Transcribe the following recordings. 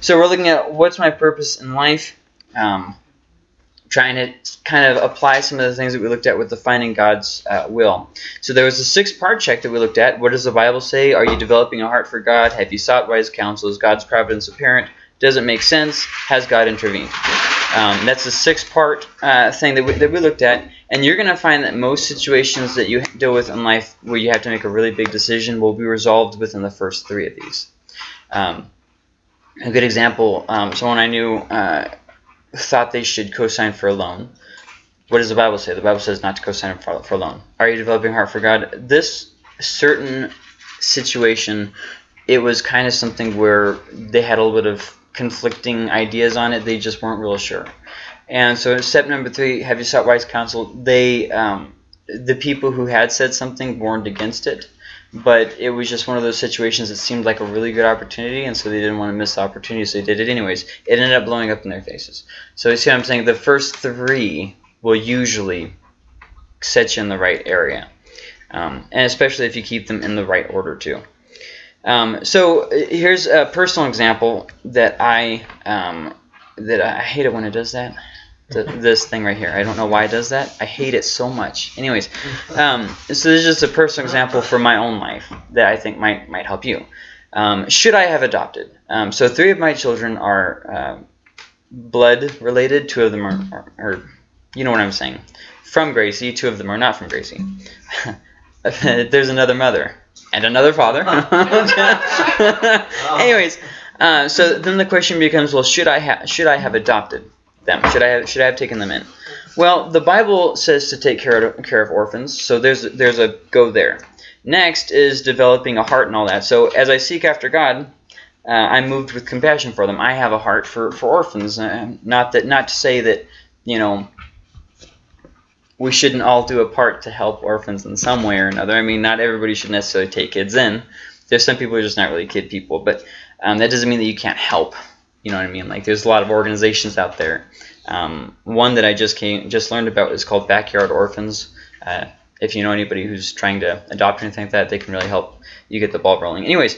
so we're looking at what's my purpose in life. Um, trying to kind of apply some of the things that we looked at with defining God's uh, will. So there was a six-part check that we looked at. What does the Bible say? Are you developing a heart for God? Have you sought wise counsel? Is God's providence apparent? Does it make sense? Has God intervened? Um, that's the six-part uh, thing that we, that we looked at. And you're going to find that most situations that you deal with in life where you have to make a really big decision will be resolved within the first three of these. Um, a good example, um, someone I knew uh, thought they should co-sign for a loan. What does the Bible say? The Bible says not to co-sign for, for a loan. Are you developing heart for God? This certain situation, it was kind of something where they had a little bit of conflicting ideas on it. They just weren't real sure. And so step number three, have you sought wise counsel? They, um, the people who had said something warned against it but it was just one of those situations that seemed like a really good opportunity, and so they didn't want to miss the opportunity, so they did it anyways. It ended up blowing up in their faces. So you see what I'm saying? The first three will usually set you in the right area, um, and especially if you keep them in the right order too. Um, so uh, here's a personal example that I um, that I hate it when it does that this thing right here. I don't know why it does that. I hate it so much. Anyways, um, so this is just a personal example for my own life that I think might might help you. Um, should I have adopted? Um, so three of my children are uh, blood related. Two of them are, are, are, you know what I'm saying, from Gracie. Two of them are not from Gracie. There's another mother and another father. Anyways, uh, so then the question becomes, well, should I have should I have adopted? Them? Should I have should I have taken them in? Well, the Bible says to take care of care of orphans, so there's there's a go there. Next is developing a heart and all that. So as I seek after God, uh, I'm moved with compassion for them. I have a heart for for orphans. Uh, not that not to say that you know we shouldn't all do a part to help orphans in some way or another. I mean, not everybody should necessarily take kids in. There's some people who are just not really kid people, but um, that doesn't mean that you can't help. You know what I mean? Like there's a lot of organizations out there. Um, one that I just came just learned about is called Backyard Orphans. Uh, if you know anybody who's trying to adopt anything like that, they can really help you get the ball rolling. Anyways,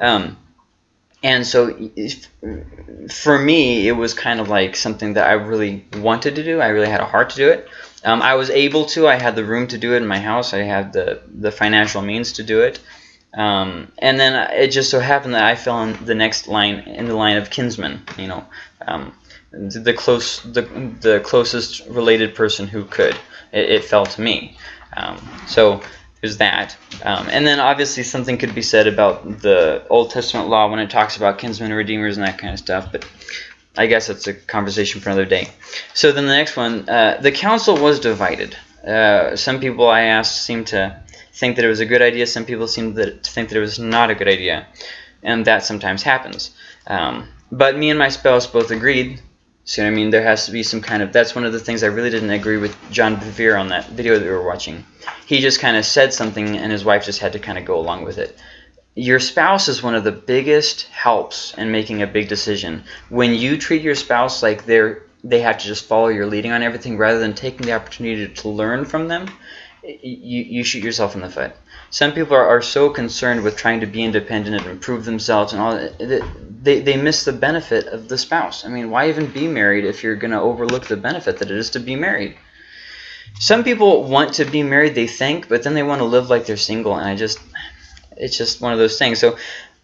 um, and so if, for me, it was kind of like something that I really wanted to do. I really had a heart to do it. Um, I was able to. I had the room to do it in my house. I had the the financial means to do it. Um, and then it just so happened that I fell in the next line in the line of kinsman. You know, um, the close the the closest related person who could. It, it fell to me. Um, so there's that. Um, and then obviously something could be said about the Old Testament law when it talks about kinsmen and redeemers and that kind of stuff. But I guess that's a conversation for another day. So then the next one, uh, the counsel was divided. Uh, some people I asked seem to think that it was a good idea. Some people seem to think that it was not a good idea. And that sometimes happens. Um, but me and my spouse both agreed. See what I mean? There has to be some kind of... That's one of the things I really didn't agree with John Bevere on that video that we were watching. He just kind of said something and his wife just had to kind of go along with it. Your spouse is one of the biggest helps in making a big decision. When you treat your spouse like they're they have to just follow your leading on everything rather than taking the opportunity to learn from them, you, you shoot yourself in the foot. Some people are, are so concerned with trying to be independent and improve themselves and all that, they, they miss the benefit of the spouse. I mean, why even be married if you're going to overlook the benefit that it is to be married? Some people want to be married, they think, but then they want to live like they're single, and I just, it's just one of those things. So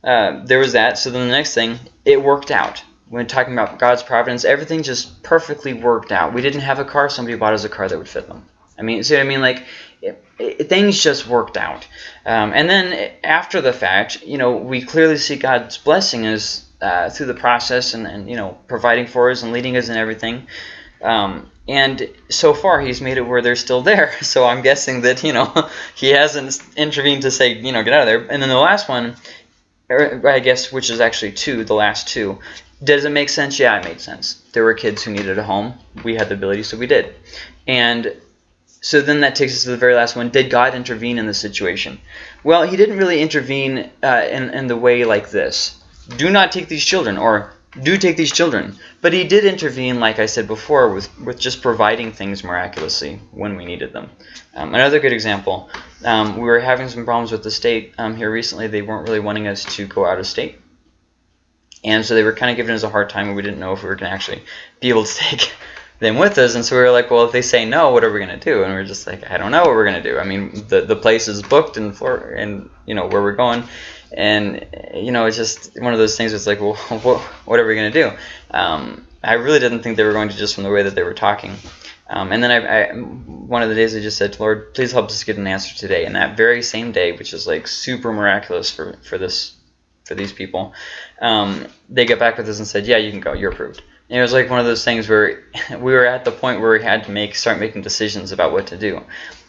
uh, there was that. So then the next thing, it worked out. When talking about God's providence, everything just perfectly worked out. We didn't have a car, somebody bought us a car that would fit them. I mean, see what I mean? Like, it, it, things just worked out. Um, and then after the fact, you know, we clearly see God's blessing us uh, through the process and, and, you know, providing for us and leading us and everything. Um, and so far, he's made it where they're still there. So I'm guessing that, you know, he hasn't intervened to say, you know, get out of there. And then the last one, I guess, which is actually two, the last two, does it make sense? Yeah, it made sense. There were kids who needed a home. We had the ability, so we did. And so then that takes us to the very last one. Did God intervene in the situation? Well, he didn't really intervene uh, in, in the way like this. Do not take these children, or do take these children. But he did intervene, like I said before, with, with just providing things miraculously when we needed them. Um, another good example, um, we were having some problems with the state um, here recently. They weren't really wanting us to go out of state. and so they were kind of giving us a hard time, and we didn't know if we were going to actually be able to take them with us. And so we were like, well, if they say no, what are we going to do? And we are just like, I don't know what we're going to do. I mean, the the place is booked and for and you know where we're going, and you know it's just one of those things. It's like, well, what, what are we going to do? Um, I really didn't think they were going to just from the way that they were talking. Um, and then I, I, one of the days I just said, Lord, please help us get an answer today. And that very same day, which is like super miraculous for, for this for these people, um, they get back with us and said, yeah, you can go. You're approved. It was like one of those things where we were at the point where we had to make start making decisions about what to do.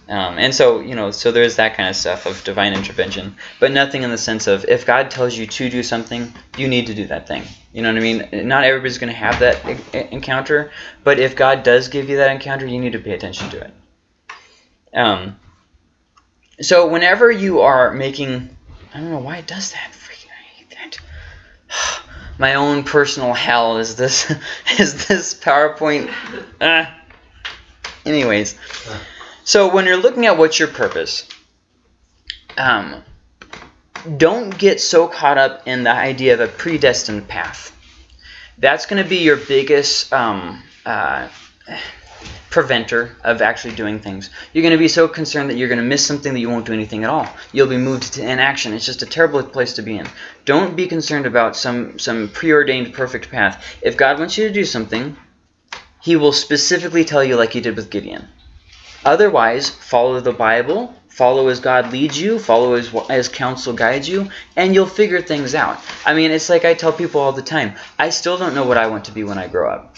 Um, and so, you know, so there's that kind of stuff of divine intervention, but nothing in the sense of if God tells you to do something, you need to do that thing. You know what I mean? Not everybody's going to have that encounter, but if God does give you that encounter, you need to pay attention to it. Um, so whenever you are making, I don't know why it does that. Freaking, I hate that. My own personal hell is this is this PowerPoint. Uh, anyways. So when you're looking at what's your purpose, um, don't get so caught up in the idea of a predestined path. That's going to be your biggest um, uh, preventer of actually doing things. You're going to be so concerned that you're going to miss something that you won't do anything at all. You'll be moved to inaction. It's just a terrible place to be in. Don't be concerned about some, some preordained perfect path. If God wants you to do something, he will specifically tell you like he did with Gideon. Otherwise, follow the Bible, follow as God leads you, follow as, as counsel guides you, and you'll figure things out. I mean, it's like I tell people all the time, I still don't know what I want to be when I grow up.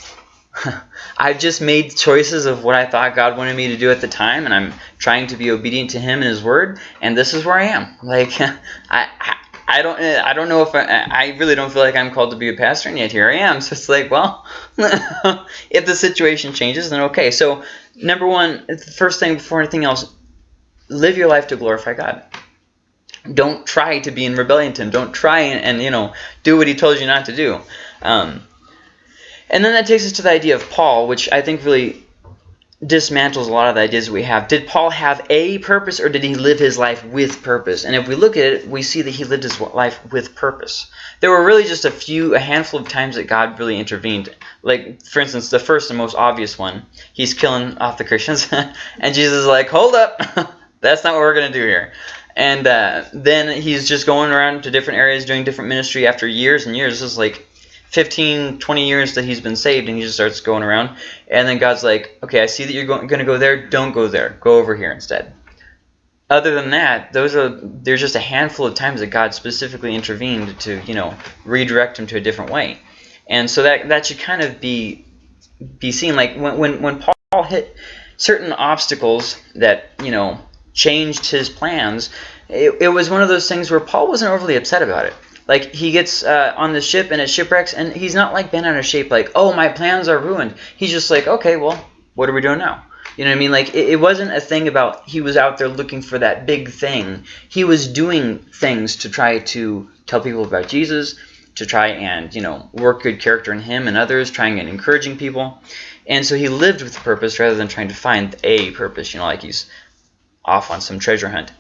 I've just made choices of what I thought God wanted me to do at the time, and I'm trying to be obedient to Him and His Word, and this is where I am. Like, I, I don't I don't know if I, I really don't feel like I'm called to be a pastor, and yet here I am. So it's like, well, if the situation changes, then okay. So number one, the first thing before anything else, live your life to glorify God. Don't try to be in rebellion to Him. Don't try and, and you know do what He told you not to do. Um, and then that takes us to the idea of Paul, which I think really dismantles a lot of the ideas we have. Did Paul have a purpose or did he live his life with purpose? And if we look at it, we see that he lived his life with purpose. There were really just a few, a handful of times that God really intervened. Like, for instance, the first and most obvious one, he's killing off the Christians. and Jesus is like, hold up, that's not what we're going to do here. And uh, then he's just going around to different areas doing different ministry after years and years. This is like 15, 20 years that he's been saved, and he just starts going around. And then God's like, okay, I see that you're going, to go there. Don't go there. Go over here instead. Other than that, those are there's just a handful of times that God specifically intervened to you know redirect him to a different way, and so that that should kind of be be seen like when when when Paul hit certain obstacles that you know changed his plans. It, it was one of those things where Paul wasn't overly upset about it. Like he gets uh, on the ship and it shipwrecks, and he's not like bent out of shape, like oh my plans are ruined. He's just like okay, well, what are we doing now? You know what I mean? Like it, it wasn't a thing about he was out there looking for that big thing. He was doing things to try to tell people about Jesus, to try and you know work good character in him and others, trying and encouraging people. And so he lived with purpose rather than trying to find a purpose. You know, like he's off on some treasure hunt.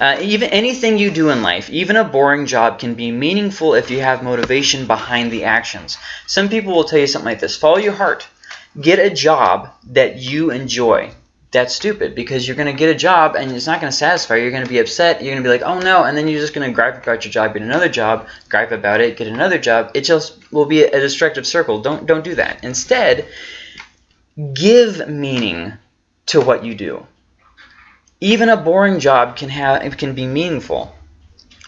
Uh, even anything you do in life, even a boring job, can be meaningful if you have motivation behind the actions. Some people will tell you something like this: follow your heart. Get a job that you enjoy. That's stupid because you're going to get a job and it's not going to satisfy you. You're going to be upset. You're going to be like, oh no, and then you're just going to gripe about your job, get another job, gripe about it, get another job. It just will be a destructive circle. Don't don't do that. Instead, give meaning to what you do even a boring job can have can be meaningful.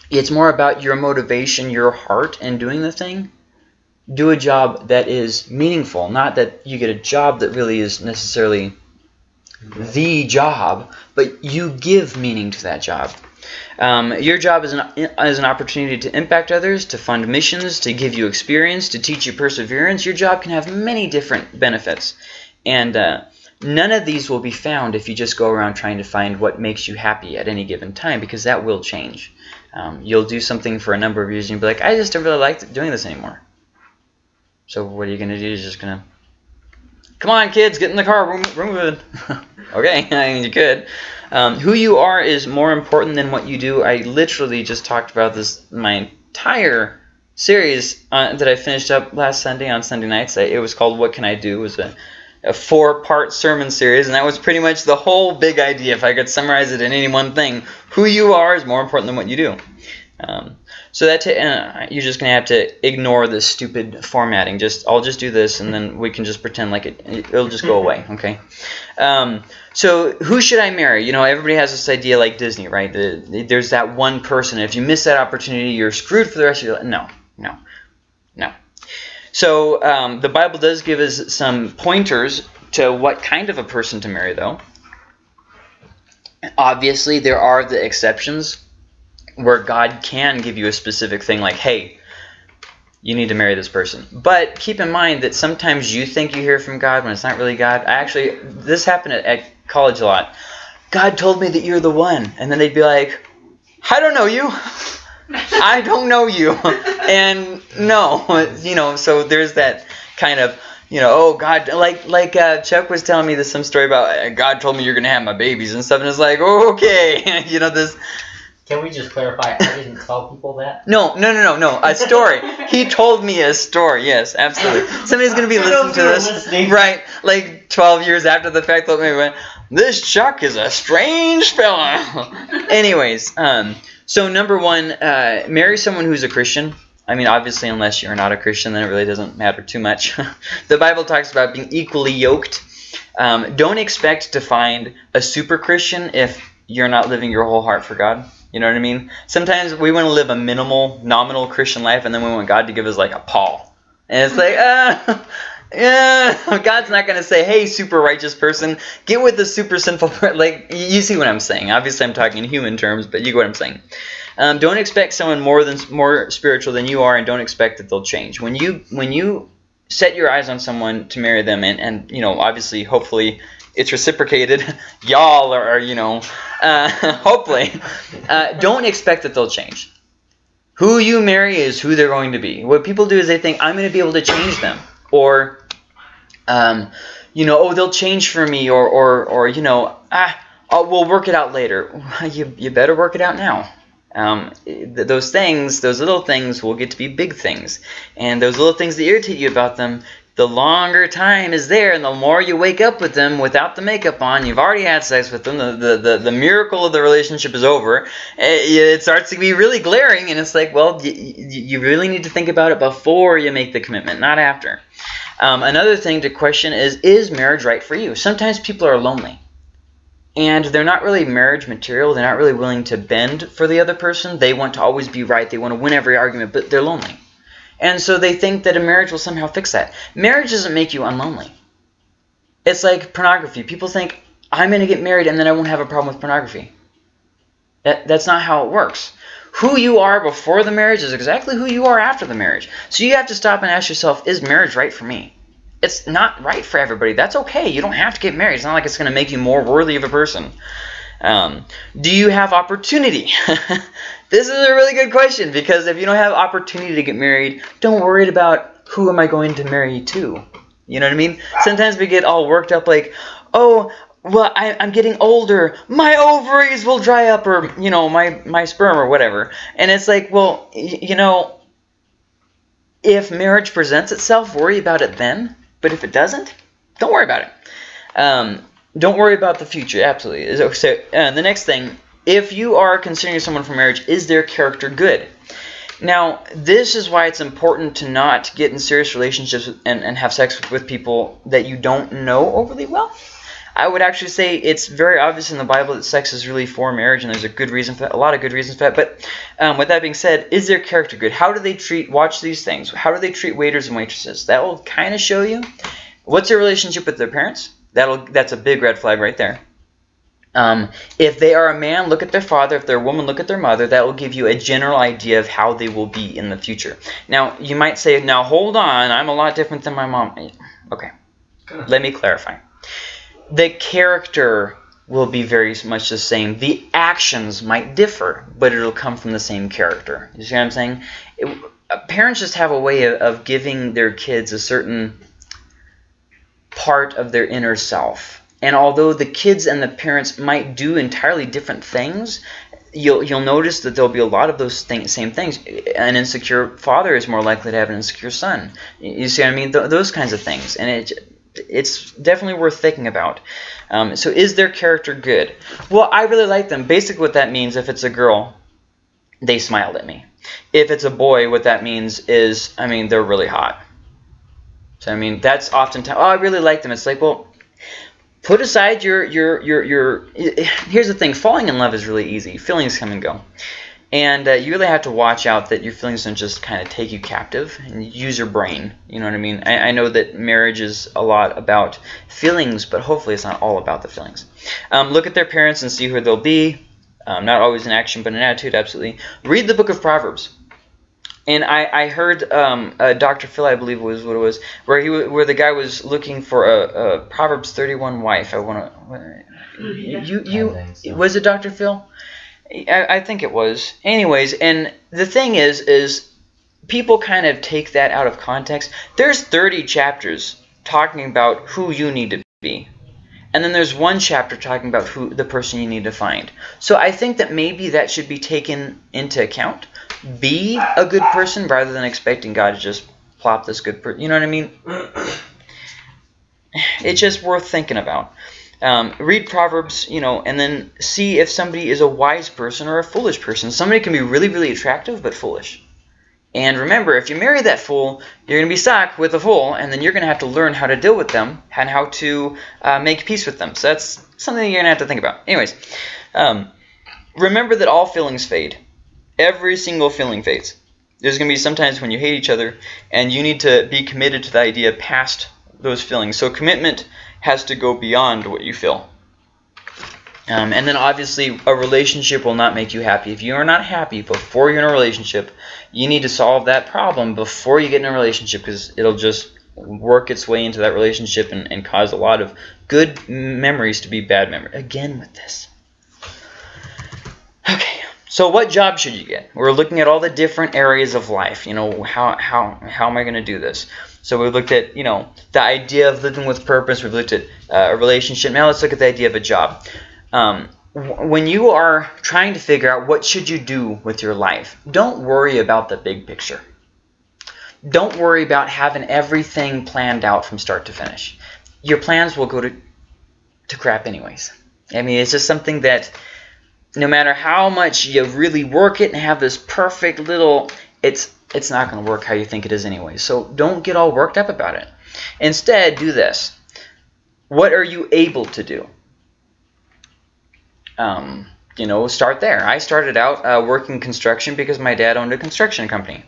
It's more about your motivation, your heart in doing the thing. Do a job that is meaningful, not that you get a job that really is necessarily the job, but you give meaning to that job. Um, your job is an, is an opportunity to impact others, to fund missions, to give you experience, to teach you perseverance. Your job can have many different benefits. And uh, None of these will be found if you just go around trying to find what makes you happy at any given time because that will change. Um, you'll do something for a number of years and you'll be like, I just don't really like doing this anymore. So what are you going to do? You're just going to, come on kids, get in the car, we're, moving. okay, I mean you could. Um, who you are is more important than what you do. I literally just talked about this my entire series uh, that I finished up last Sunday on Sunday nights. It was called "What Can I Do?" It was a, a four-part sermon series, and that was pretty much the whole big idea. If I could summarize it in any one thing, who you are is more important than what you do. Um, so that uh, you're just gonna have to ignore this stupid formatting. Just I'll just do this, and then we can just pretend like it. It'll just go away. Okay. Um, so who should I marry? You know, everybody has this idea like Disney, right? The, there's that one person. If you miss that opportunity, you're screwed for the rest of your life. No, no, no. So um, the Bible does give us some pointers to what kind of a person to marry, though. Obviously, there are the exceptions where God can give you a specific thing like, hey, you need to marry this person. But keep in mind that sometimes you think you hear from God when it's not really God. I actually, this happened at, at college a lot. God told me that you're the one. And then they'd be like, I don't know you. I don't know you. and no, you know, so there's that kind of, you know, oh God, like like uh, Chuck was telling me this some story about uh, God told me you're gonna have my babies and stuff, and it's like, okay, you know this can we just clarify? I didn't tell people that. No, no, no, no, no. A story. he told me a story. Yes, absolutely. Somebody's gonna be listening to this, listening. right? Like 12 years after the fact, they'll maybe went, "This Chuck is a strange fella." Anyways, um, so number one, uh, marry someone who's a Christian. I mean, obviously, unless you're not a Christian, then it really doesn't matter too much. the Bible talks about being equally yoked. Um, don't expect to find a super Christian if you're not living your whole heart for God. You know what I mean? Sometimes we want to live a minimal, nominal Christian life, and then we want God to give us like a Paul. And it's like, uh, yeah, God's not going to say, hey, super righteous person, get with the super sinful person. Like, you see what I'm saying. Obviously, I'm talking in human terms, but you get what I'm saying. Um, don't expect someone more than more spiritual than you are, and don't expect that they'll change. When you when you set your eyes on someone to marry them, and, and you know, obviously, hopefully, it's reciprocated. Y'all are, you know, uh, hopefully, uh, don't expect that they'll change. Who you marry is who they're going to be. What people do is they think, I'm going to be able to change them. Or, um, you know, oh, they'll change for me. Or, or, or you know, ah, oh, we'll work it out later. You, you better work it out now. Um, th those things, those little things will get to be big things. And those little things that irritate you about them, the longer time is there and the more you wake up with them without the makeup on, you've already had sex with them, the, the, the, the miracle of the relationship is over, eh, it starts to be really glaring and it's like, well, you really need to think about it before you make the commitment, not after. Um, another thing to question is, is marriage right for you? Sometimes people are lonely and they're not really marriage material. They're not really willing to bend for the other person. They want to always be right. They want to win every argument, but they're lonely. And so they think that a marriage will somehow fix that. Marriage doesn't make you unlonely. It's like pornography. People think, I'm going to get married and then I won't have a problem with pornography. That, that's not how it works. Who you are before the marriage is exactly who you are after the marriage. So you have to stop and ask yourself, is marriage right for me? It's not right for everybody. That's okay. You don't have to get married. It's not like it's going to make you more worthy of a person. Um, do you have opportunity? this is a really good question because if you don't have opportunity to get married, don't worry about who am I going to marry to. You know what I mean? Sometimes we get all worked up like, oh, well, I, am getting older. My ovaries will dry up or, you know, my, my sperm or whatever. And it's like, well, you know, if marriage presents itself, worry about it then. But if it doesn't, don't worry about it. Um, don't worry about the future. Absolutely. So, uh, the next thing, if you are considering someone for marriage, is their character good? Now, this is why it's important to not get in serious relationships and, and have sex with people that you don't know overly well. I would actually say it's very obvious in the Bible that sex is really for marriage, and there's a good reason for that, a lot of good reasons for that. But um, with that being said, is their character good? How do they treat, watch these things, how do they treat waiters and waitresses? That will kind of show you. What's their relationship with their parents? That'll that's a big red flag right there. Um, if they are a man, look at their father. If they're a woman, look at their mother. That will give you a general idea of how they will be in the future. Now, you might say, now hold on, I'm a lot different than my mom. Okay, let me clarify. The character will be very much the same. The actions might differ, but it'll come from the same character. You see what I'm saying? It, uh, parents just have a way of, of giving their kids a certain part of their inner self. And although the kids and the parents might do entirely different things, you'll you'll notice that there'll be a lot of those same things. An insecure father is more likely to have an insecure son. You see what I mean? Th- those kinds of things, and it it's definitely worth thinking about. Um, so is their character good? Well, I really like them. Basically, what that means, if it's a girl, they smiled at me. If it's a boy, what that means is, I mean, they're really hot. So I mean, that's oftentimes, oh, I really like them. It's like, well, put aside your your your your. Here's the thing: falling in love is really easy. Feelings come and go. And uh, you really have to watch out that your feelings don't just kind of take you captive and use your brain. You know what I mean? I, I, know that marriage is a lot about feelings, but hopefully it's not all about the feelings. Um, look at their parents and see who they'll be. Um, not always in action, but in attitude, absolutely. Read the book of Proverbs. And I, I heard um, uh, Dr. Phil, I believe was what it was, where he where the guy was looking for a, a Proverbs 31 wife. I want to. You you, you was it Dr. Phil? I, I think it was. Anyways, and the thing is, is people kind of take that out of context. There's 30 chapters talking about who you need to be. And then there's one chapter talking about who the person you need to find. So I think that maybe that should be taken into account. Be a good person rather than expecting God to just plop this good person. You know what I mean? It's just worth thinking about. Um, read Proverbs, you know, and then see if somebody is a wise person or a foolish person. Somebody can be really, really attractive but foolish. And remember, if you marry that fool, you're going to be stuck with a fool, and then you're going to have to learn how to deal with them and how to uh, make peace with them. So that's something you're going to have to think about. Anyways, um, remember that all feelings fade. Every single feeling fades. There's going to be sometimes when you hate each other, and you need to be committed to the idea past those feelings. So commitment has to go beyond what you feel. Um, and then obviously a relationship will not make you happy. If you are not happy before you're in a relationship, you need to solve that problem before you get in a relationship because it'll just work its way into that relationship and, and cause a lot of good memories to be bad memories. Again with this. Okay, so what job should you get? We're looking at all the different areas of life. You know, how, how, how am I going to do this? So we've looked at, you know, the idea of living with purpose. We've looked at uh, a relationship. Now let's look at the idea of a job. Um, when you are trying to figure out what should you do with your life, don't worry about the big picture. Don't worry about having everything planned out from start to finish. Your plans will go to, to crap anyways. I mean, it's just something that no matter how much you really work it and have this perfect little, it's it's not going to work how you think it is anyway. So don't get all worked up about it. Instead, do this. What are you able to do? Um, you know, start there. I started out uh, working construction because my dad owned a construction company.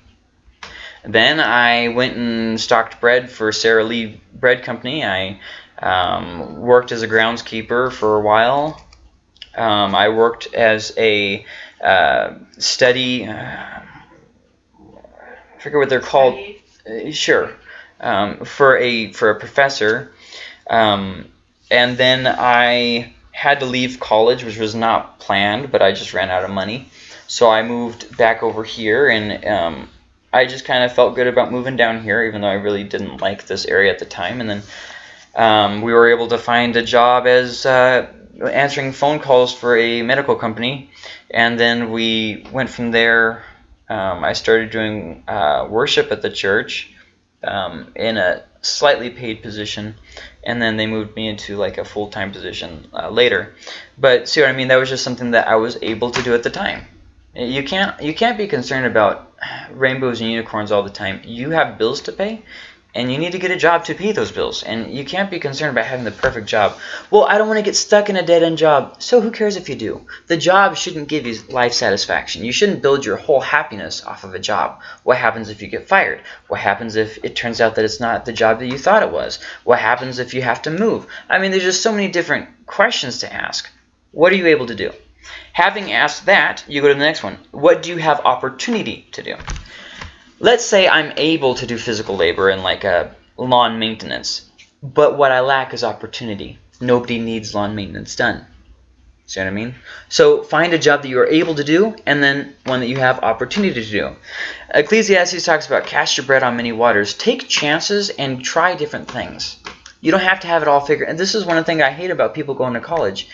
Then I went and stocked bread for Sara Lee Bread Company. I um, worked as a groundskeeper for a while. Um, I worked as a uh, study. Uh, forget what they're called. Uh, sure, um, for a for a professor, um, and then I had to leave college, which was not planned, but I just ran out of money, so I moved back over here, and um, I just kind of felt good about moving down here, even though I really didn't like this area at the time, and then um, we were able to find a job as uh, answering phone calls for a medical company, and then we went from there um, I started doing uh, worship at the church um, in a slightly paid position, and then they moved me into like a full time position uh, later. But see what I mean? That was just something that I was able to do at the time. You can't you can't be concerned about rainbows and unicorns all the time. You have bills to pay, and you need to get a job to pay those bills. And you can't be concerned about having the perfect job. Well, I don't want to get stuck in a dead end job. So who cares if you do? The job shouldn't give you life satisfaction. You shouldn't build your whole happiness off of a job. What happens if you get fired? What happens if it turns out that it's not the job that you thought it was? What happens if you have to move? I mean, there's just so many different questions to ask. What are you able to do? Having asked that, you go to the next one. What do you have opportunity to do? Let's say I'm able to do physical labor and like a lawn maintenance, but what I lack is opportunity. Nobody needs lawn maintenance done. See what I mean? So find a job that you are able to do and then one that you have opportunity to do. Ecclesiastes talks about cast your bread on many waters. Take chances and try different things. You don't have to have it all figured. And this is one of the things I hate about people going to college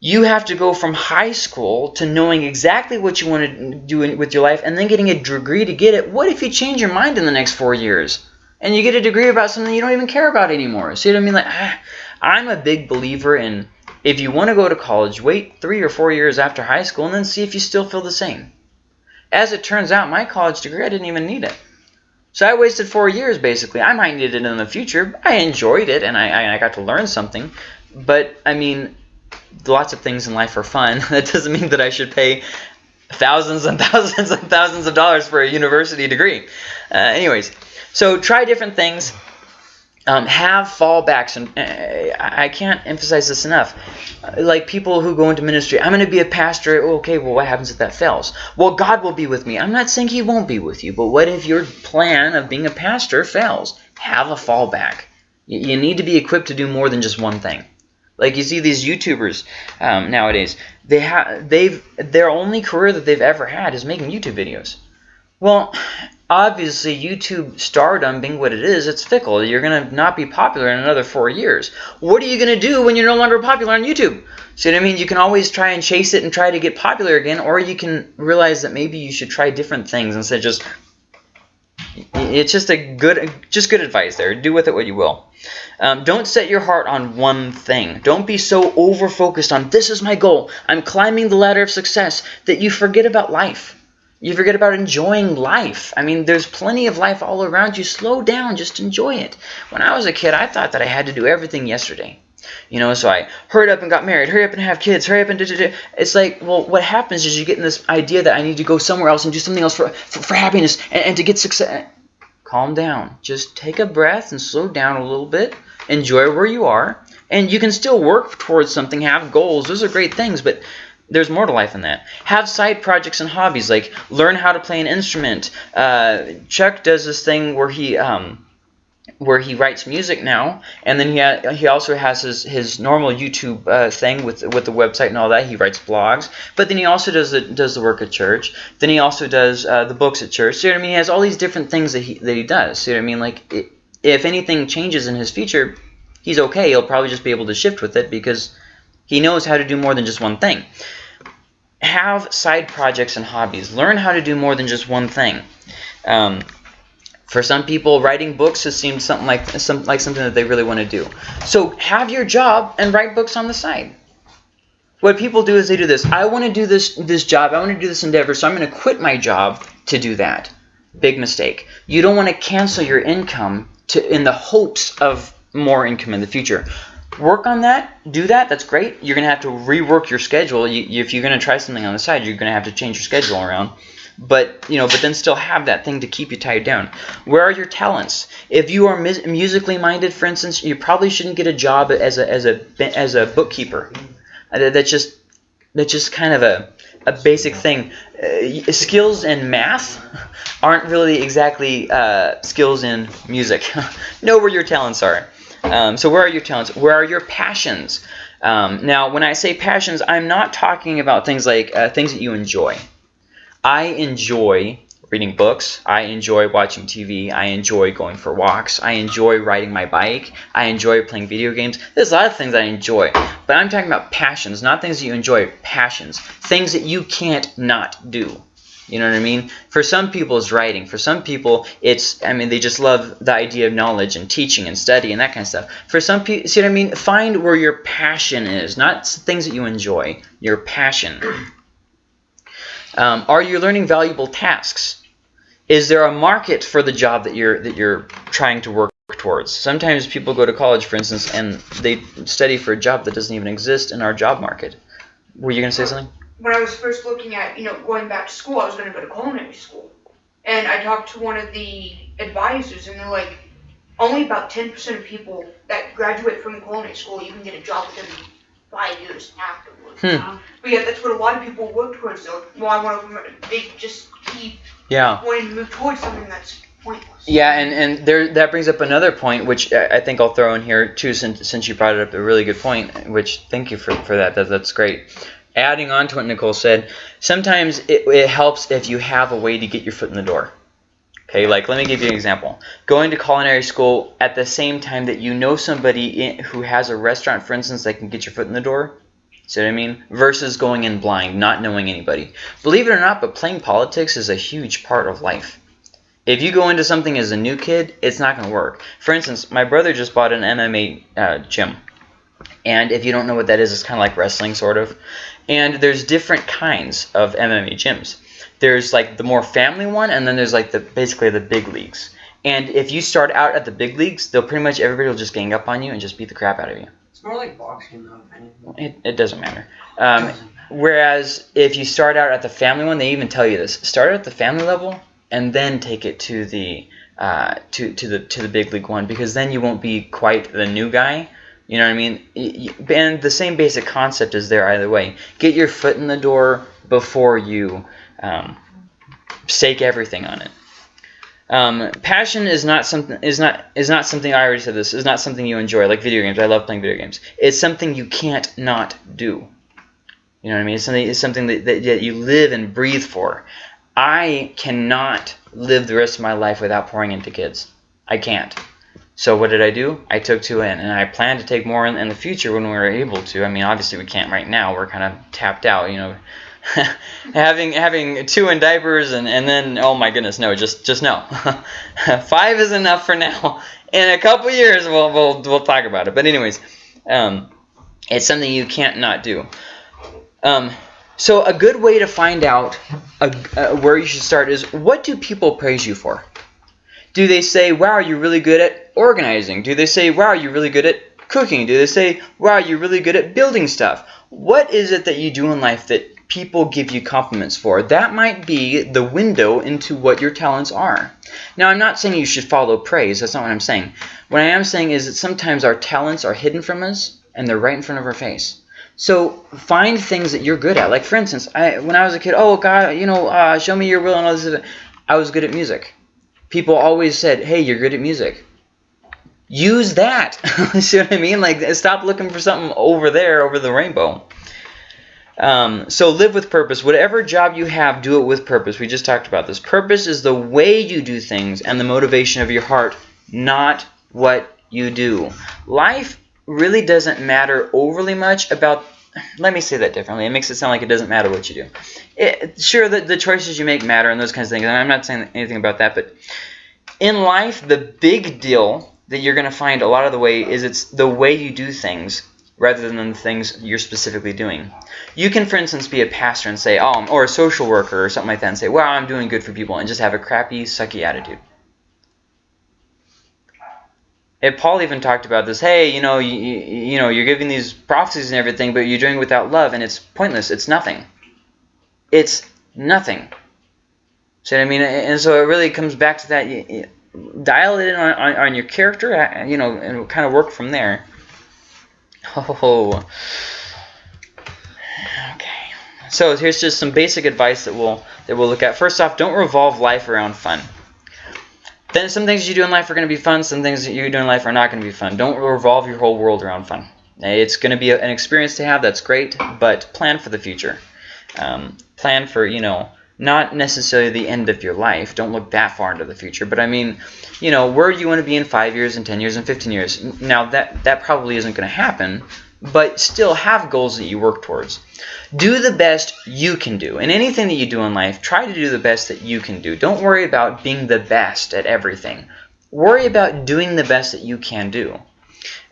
you have to go from high school to knowing exactly what you want to do with your life and then getting a degree to get it. What if you change your mind in the next four years and you get a degree about something you don't even care about anymore? See what I mean? Like, ah, I'm a big believer in if you want to go to college, wait three or four years after high school and then see if you still feel the same. As it turns out, my college degree, I didn't even need it. So I wasted four years basically. I might need it in the future. I enjoyed it and I, I got to learn something. But I mean, lots of things in life are fun. that doesn't mean that I should pay thousands and thousands and thousands of dollars for a university degree. Uh, anyways, so try different things. Um, have fallbacks, and uh, I can't emphasize this enough. Uh, like people who go into ministry, I'm going to be a pastor. Okay, well, what happens if that fails? Well, God will be with me. I'm not saying He won't be with you, but what if your plan of being a pastor fails? Have a fallback. You, you need to be equipped to do more than just one thing. Like you see these YouTubers um, nowadays, they have they've their only career that they've ever had is making YouTube videos. Well, obviously YouTube stardom being what it is, it's fickle. You're gonna not be popular in another four years. What are you gonna do when you're no longer popular on YouTube? See what I mean? You can always try and chase it and try to get popular again, or you can realize that maybe you should try different things instead of just it's just a good just good advice there. Do with it what you will. Um, don't set your heart on one thing. Don't be so over focused on this is my goal. I'm climbing the ladder of success that you forget about life. You forget about enjoying life. I mean there's plenty of life all around you. Slow down. Just enjoy it. When i was a kid i thought that i had to do everything yesterday you know, so I hurried up and got married, hurry up and have kids, hurry up and da, da, da. It's like, well, what happens is you get in this idea that I need to go somewhere else and do something else for, for, for happiness and, and to get success. Calm down. Just take a breath and slow down a little bit. Enjoy where you are. And you can still work towards something, have goals. Those are great things, but there's more to life than that. Have side projects and hobbies, like learn how to play an instrument. Uh, Chuck does this thing where he... Um, where he writes music now, and then he ha he also has his his normal YouTube uh, thing with with the website and all that. He writes blogs, but then he also does the does the work at church. Then he also does uh, the books at church. See what I mean? He has all these different things that he that he does. See what I mean? Like it, if anything changes in his future, he's okay. He'll probably just be able to shift with it because he knows how to do more than just one thing. Have side projects and hobbies. Learn how to do more than just one thing. Um, for some people, writing books has seemed something like some, like something that they really want to do. So have your job and write books on the side. What people do is they do this. I want to do this this job. I want to do this endeavor, so I'm going to quit my job to do that. Big mistake. You don't want to cancel your income to in the hopes of more income in the future. Work on that. Do that. That's great. You're going to have to rework your schedule. You, if you're going to try something on the side, you're going to have to change your schedule around but you know but then still have that thing to keep you tied down. Where are your talents? If you are musically minded for instance you probably shouldn't get a job as a as a as a bookkeeper. Uh, that's just that's just kind of a a basic thing. Uh, skills in math aren't really exactly uh, skills in music. Know where your talents are. Um, so where are your talents? Where are your passions? Um, now when I say passions I'm not talking about things like uh, things that you enjoy I enjoy reading books. I enjoy watching TV. I enjoy going for walks. I enjoy riding my bike. I enjoy playing video games. There's a lot of things I enjoy. But I'm talking about passions, not things that you enjoy. Passions. Things that you can't not do. You know what I mean? For some people, it's writing. For some people, it's, I mean, they just love the idea of knowledge and teaching and study and that kind of stuff. For some people, see what I mean? Find where your passion is, not things that you enjoy. Your passion. Um, are you learning valuable tasks? Is there a market for the job that you're that you're trying to work towards? Sometimes people go to college, for instance, and they study for a job that doesn't even exist in our job market. Were you going to say something? When I was first looking at, you know, going back to school, I was going to go to culinary school. And I talked to one of the advisors, and they're like, only about 10% of people that graduate from culinary school even get a job within five years afterwards. Hmm. But yeah, that's what a lot of people work towards. Though. Well, I want to. They just keep yeah wanting to move towards something that's pointless. Yeah, and and there that brings up another point, which I think I'll throw in here too, since since you brought it up, a really good point. Which thank you for for that. that that's great. Adding on to what Nicole said, sometimes it, it helps if you have a way to get your foot in the door. Okay, like let me give you an example. Going to culinary school at the same time that you know somebody in, who has a restaurant, for instance, that can get your foot in the door, See what I mean? Versus going in blind, not knowing anybody. Believe it or not, but playing politics is a huge part of life. If you go into something as a new kid, it's not going to work. For instance, my brother just bought an MMA uh, gym. And if you don't know what that is, it's kind of like wrestling, sort of. And there's different kinds of MMA gyms. There's like the more family one, and then there's like the basically the big leagues. And if you start out at the big leagues, they'll pretty much everybody will just gang up on you and just beat the crap out of you. It's more like boxing, though. It, it doesn't matter. Um, whereas if you start out at the family one, they even tell you this: start at the family level and then take it to the uh, to to the to the big league one because then you won't be quite the new guy. You know what I mean? And the same basic concept is there either way. Get your foot in the door before you um, stake everything on it. Um, passion is not something is not is not something I already said this is not something you enjoy like video games. I love playing video games. It's something you can't not do. You know what I mean? It's something it's something that, that, that you live and breathe for. I cannot live the rest of my life without pouring into kids. I can't. So what did I do? I took two in, and I plan to take more in, in the future when we're able to. I mean, obviously we can't right now. We're kind of tapped out, you know. having having two in diapers and, and then oh my goodness no just just no. Five is enough for now. In a couple years we'll, we'll we'll talk about it. But anyways um, it's something you can't not do. Um, so a good way to find out a, uh, where you should start is what do people praise you for? Do they say wow you're really good at organizing do they say wow you're really good at cooking do they say wow you're really good at building stuff what is it that you do in life that people give you compliments for. That might be the window into what your talents are. Now, I'm not saying you should follow praise. That's not what I'm saying. What I am saying is that sometimes our talents are hidden from us and they're right in front of our face. So find things that you're good at. Like for instance, I, when I was a kid, oh God, you know, uh, show me your will and all this. I was good at music. People always said, hey, you're good at music. Use that. See what I mean? Like, stop looking for something over there, over the rainbow. Um, so live with purpose. Whatever job you have, do it with purpose. We just talked about this. Purpose is the way you do things and the motivation of your heart, not what you do. Life really doesn't matter overly much about let me say that differently. It makes it sound like it doesn't matter what you do. It, sure, the, the choices you make matter and those kinds of things. And I'm not saying anything about that, but in life, the big deal that you're going to find a lot of the way is it's the way you do things rather than the things you're specifically doing. You can, for instance, be a pastor and say, oh, or a social worker or something like that and say, wow, I'm doing good for people, and just have a crappy, sucky attitude. And Paul even talked about this. Hey, you know, you, you know, you're giving these prophecies and everything, but you're doing it without love, and it's pointless. It's nothing. It's nothing. See what I mean? And so it really comes back to that. You, you dial it in on, on, on your character, uh, you know, and kind of work from there. Oh. Okay. So here's just some basic advice that we'll that we'll look at. First off, don't revolve life around fun. Then some things you do in life are going to be fun. Some things that you do in life are not going to be fun. Don't revolve your whole world around fun. It's going to be an experience to have. That's great, but plan for the future. Um, plan for you know not necessarily the end of your life. Don't look that far into the future. But I mean, you know, where do you want to be in five years, and ten years, and fifteen years? Now that that probably isn't going to happen, but still have goals that you work towards. Do the best you can do. In anything that you do in life, try to do the best that you can do. Don't worry about being the best at everything. Worry about doing the best that you can do.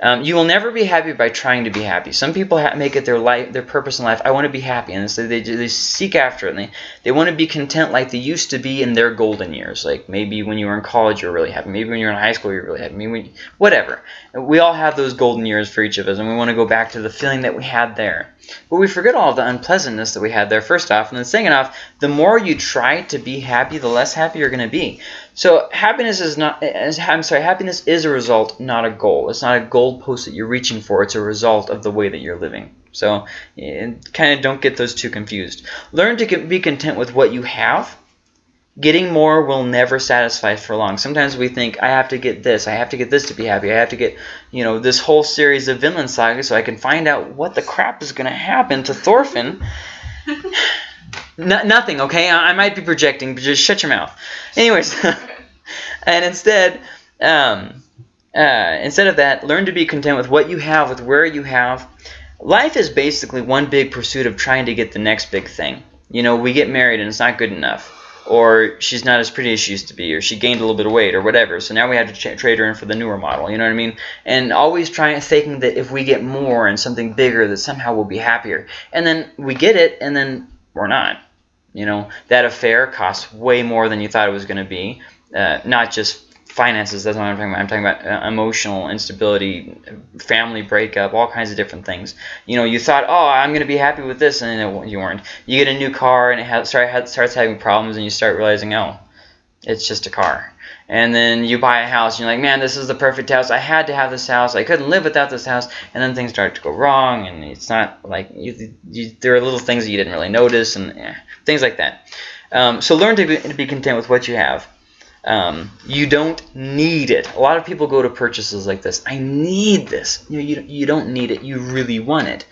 Um, you will never be happy by trying to be happy. Some people make it their life, their purpose in life. I want to be happy, and so they, they seek after it. And they, they want to be content like they used to be in their golden years. Like maybe when you were in college, you were really happy. Maybe when you were in high school, you were really happy. Maybe when, whatever. We all have those golden years for each of us, and we want to go back to the feeling that we had there. But we forget all the unpleasantness that we had there. First off, and then second off, the more you try to be happy, the less happy you're going to be. So happiness is not. I'm sorry. Happiness is a result, not a goal. It's not a goalpost that you're reaching for. It's a result of the way that you're living. So kind of don't get those two confused. Learn to be content with what you have. Getting more will never satisfy for long. Sometimes we think, I have to get this, I have to get this to be happy, I have to get, you know, this whole series of Vinland Saga so I can find out what the crap is going to happen to Thorfinn. No, nothing, okay? I, I, might be projecting, but just shut your mouth. Anyways, and instead, um, uh, instead of that, learn to be content with what you have, with where you have. life is basically one big pursuit of trying to get the next big thing. You know, we get married and it's not good enough, or she's not as pretty as she used to be, or she gained a little bit of weight, or whatever. So now we have to trade her in for the newer model. You know what I mean? And always trying thinking that if we get more and something bigger, that somehow we'll be happier. And then we get it, and then we're not. You know, that affair costs way more than you thought it was going to be. Uh, not just finances. That's what I'm talking about. I'm talking about uh, emotional instability, family breakup, all kinds of different things. You know, you thought, oh, I'm going to be happy with this, and it, you weren't. You get a new car, and it start, starts having problems, and you start realizing, oh, it's just a car. And then you buy a house, and you're like, man, this is the perfect house. I had to have this house. I couldn't live without this house. And then things start to go wrong, and it's not like you, you, there are little things that you didn't really notice, and eh, things like that. Um, so learn to be, to be content with what you have. Um, you don't need it. A lot of people go to purchases like this. I need this. You, know, you, you don't need it. You really want it.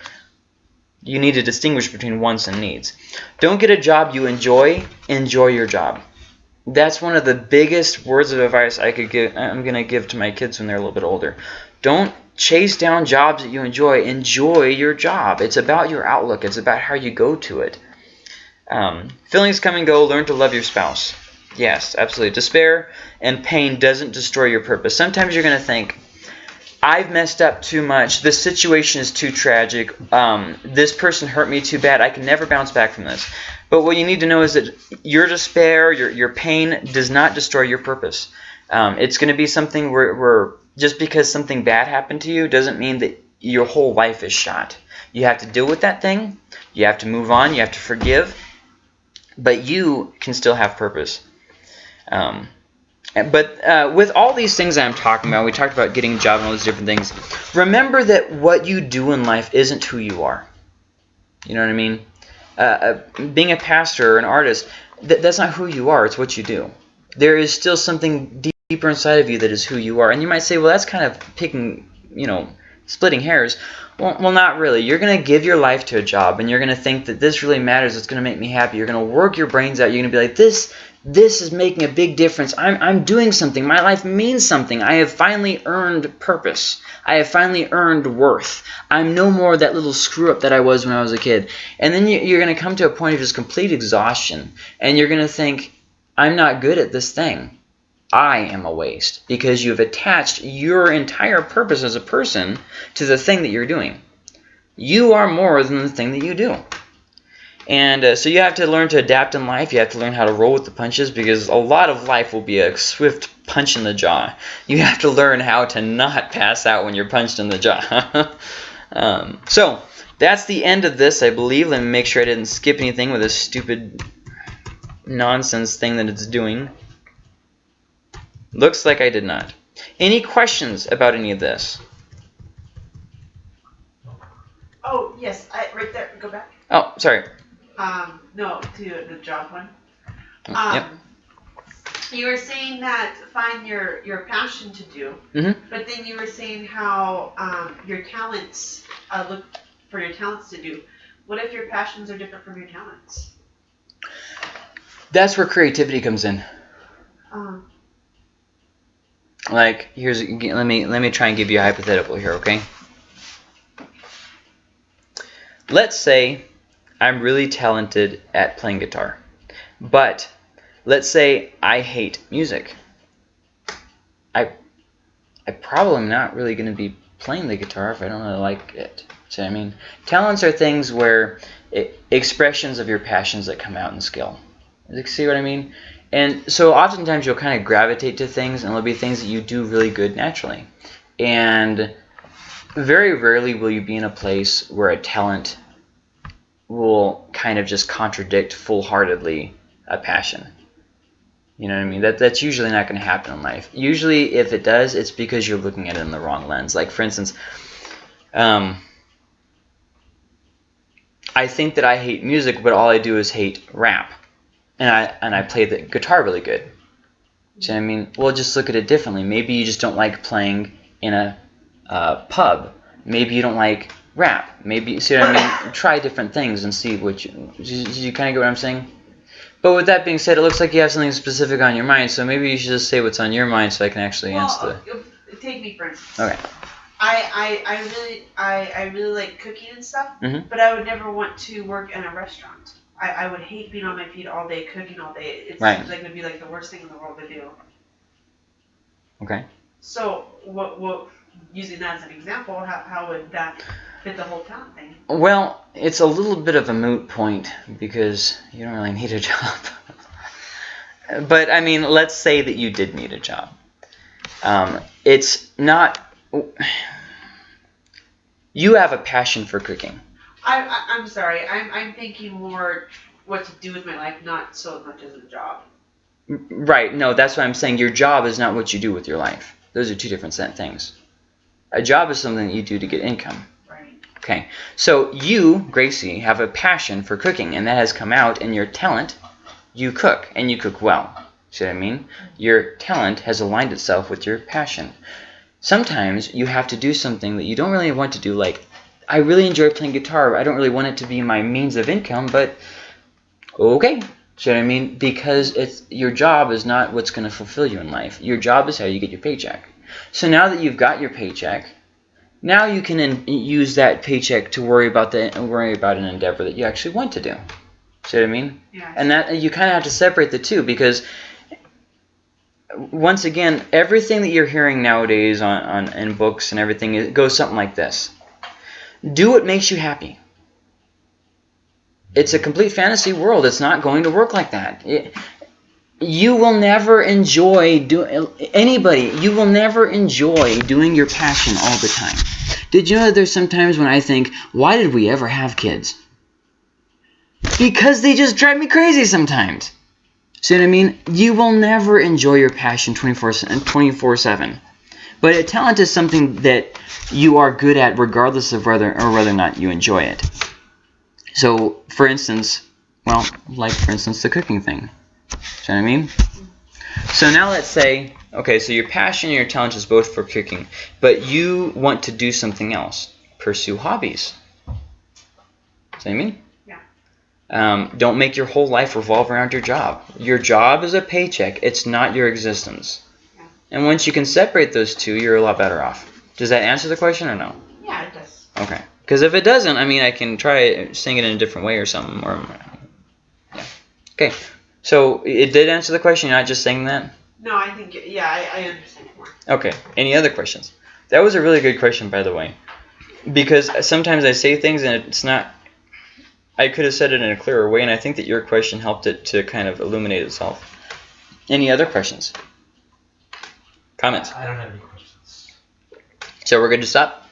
You need to distinguish between wants and needs. Don't get a job you enjoy. Enjoy your job. That's one of the biggest words of advice I could give. I'm going to give to my kids when they're a little bit older. Don't chase down jobs that you enjoy. Enjoy your job. It's about your outlook. It's about how you go to it. Um, feelings come and go. Learn to love your spouse. Yes, absolutely. Despair and pain doesn't destroy your purpose. Sometimes you're going to think, I've messed up too much. This situation is too tragic. Um, this person hurt me too bad. I can never bounce back from this. But what you need to know is that your despair, your, your pain does not destroy your purpose. Um, it's going to be something where, where just because something bad happened to you doesn't mean that your whole life is shot. You have to deal with that thing. You have to move on. You have to forgive. But you can still have purpose. Um, but uh, with all these things I'm talking about, we talked about getting a job and all these different things. Remember that what you do in life isn't who you are. You know what I mean? Uh, uh, being a pastor or an artist, th that's not who you are. It's what you do. There is still something deeper inside of you that is who you are. And you might say, well, that's kind of picking, you know, splitting hairs. Well, not really. You're going to give your life to a job, and you're going to think that this really matters. It's going to make me happy. You're going to work your brains out. You're going to be like, this this is making a big difference. I'm, I'm doing something. My life means something. I have finally earned purpose. I have finally earned worth. I'm no more that little screw up that I was when I was a kid. And then you, you're going to come to a point of just complete exhaustion. And you're going to think, I'm not good at this thing. I am a waste because you've attached your entire purpose as a person to the thing that you're doing. You are more than the thing that you do. And uh, so you have to learn to adapt in life. You have to learn how to roll with the punches because a lot of life will be a swift punch in the jaw. You have to learn how to not pass out when you're punched in the jaw. um, so that's the end of this, I believe. Let me make sure I didn't skip anything with this stupid nonsense thing that it's doing. Looks like I did not. Any questions about any of this? Oh, yes, I, right there, go back. Oh, sorry. Um, no, to the job one. Mm, Um, yep. You were saying that find your, your passion to do, Mhm. but then you were saying how um, your talents, uh, look for your talents to do. What if your passions are different from your talents? That's where creativity comes in. Um, Like here's let me let me try and give you a hypothetical here, okay? Let's say I'm really talented at playing guitar. But let's say I hate music. I I probably am not really going to be playing the guitar if I don't really like it. So I mean, talents are things where it, expressions of your passions that come out in skill. See what I mean? And so oftentimes you'll kind of gravitate to things and there'll be things that you do really good naturally. And very rarely will you be in a place where a talent will kind of just contradict full-heartedly a passion. You know what I mean? That that's usually not going to happen in life. Usually, if it does, it's because you're looking at it in the wrong lens. Like for instance, um, I think that I hate music, but all I do is hate rap, and I and I play the guitar really good. So I mean, well, just look at it differently. Maybe you just don't like playing in a uh, pub. Maybe you don't like rap. Maybe see what I mean. Try different things and see what you. You, you kind of get what I'm saying. But with that being said, it looks like you have something specific on your mind. So maybe you should just say what's on your mind, so I can actually answer well, uh, take me for instance. Okay. I, I, I really I, I really like cooking and stuff, Mhm. but I would never want to work in a restaurant. I, I would hate being on my feet all day, cooking all day. It Right. seems like it would be like the worst thing in the world to do. Okay. So what what using that as an example, how, how would that fit the whole talent thing? Well, it's a little bit of a moot point because you don't really need a job. but I mean, let's say that you did need a job. Um, it's not. You have a passion for cooking. I, I I'm sorry. I'm I'm thinking more what to do with my life, not so much as a job. Right. No, that's what I'm saying. Your job is not what you do with your life. Those are two different set things. A job is something that you do to get income. Right. Okay. So you, Gracie, have a passion for cooking, and that has come out in your talent. You cook, and you cook well. See what I mean? Your talent has aligned itself with your passion. Sometimes you have to do something that you don't really want to do. Like, I really enjoy playing guitar. I don't really want it to be my means of income, but okay. See what I mean? Because it's your job is not what's going to fulfill you in life. Your job is how you get your paycheck. So now that you've got your paycheck, now you can in, use that paycheck to worry about the worry about an endeavor that you actually want to do. See what I mean? Yeah. And that you kind of have to separate the two because once again, everything that you're hearing nowadays on, on in books and everything it goes something like this: Do what makes you happy. It's a complete fantasy world. It's not going to work like that. It, you will never enjoy do anybody. You will never enjoy doing your passion all the time. Did you know that there's sometimes when I think, why did we ever have kids? Because they just drive me crazy sometimes. See what I mean? You will never enjoy your passion 24 7. But a talent is something that you are good at regardless of whether or whether or not you enjoy it. So, for instance, well, like for instance the cooking thing. See what I mean? So now let's say, okay, so your passion and your talent is both for cooking, but you want to do something else. Pursue hobbies. See what I mean? Yeah. Um, don't make your whole life revolve around your job. Your job is a paycheck. It's not your existence. And once you can separate those two, you're a lot better off. Does that answer the question or no? Yeah, it does. Okay. Because if it doesn't, I mean, I can try saying it in a different way or something. Or yeah. Okay. So it did answer the question. You're not just saying that. No, I think yeah, I, I understand more. Okay. Any other questions? That was a really good question, by the way, because sometimes I say things and it's not. I could have said it in a clearer way, and I think that your question helped it to kind of illuminate itself. Any other questions? Comments? I don't have any questions. So we're good to stop.